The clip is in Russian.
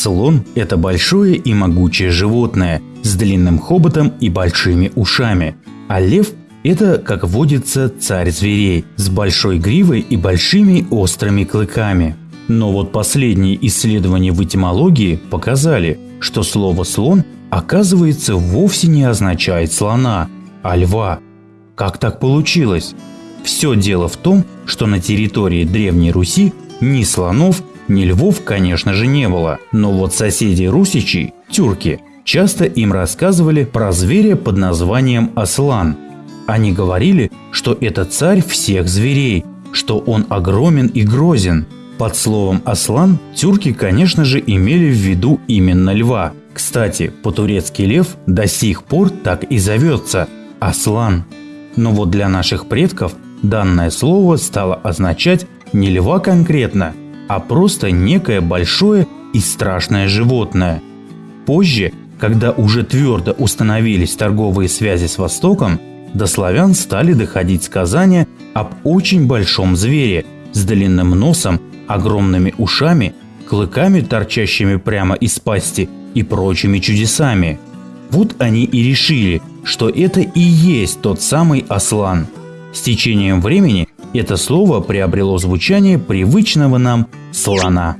Слон – это большое и могучее животное с длинным хоботом и большими ушами, а лев – это, как водится, царь зверей с большой гривой и большими острыми клыками. Но вот последние исследования в этимологии показали, что слово «слон» оказывается вовсе не означает слона, а льва. Как так получилось? Все дело в том, что на территории Древней Руси ни слонов, ни львов, конечно же, не было. Но вот соседи русичей, тюрки, часто им рассказывали про зверя под названием Аслан. Они говорили, что это царь всех зверей, что он огромен и грозен. Под словом «аслан» тюрки, конечно же, имели в виду именно льва. Кстати, по-турецки лев до сих пор так и зовется – «аслан». Но вот для наших предков данное слово стало означать не льва конкретно, а просто некое большое и страшное животное. Позже, когда уже твердо установились торговые связи с Востоком, до славян стали доходить сказания об очень большом звере с длинным носом, огромными ушами, клыками, торчащими прямо из пасти и прочими чудесами. Вот они и решили, что это и есть тот самый Аслан. С течением времени это слово приобрело звучание привычного нам слона.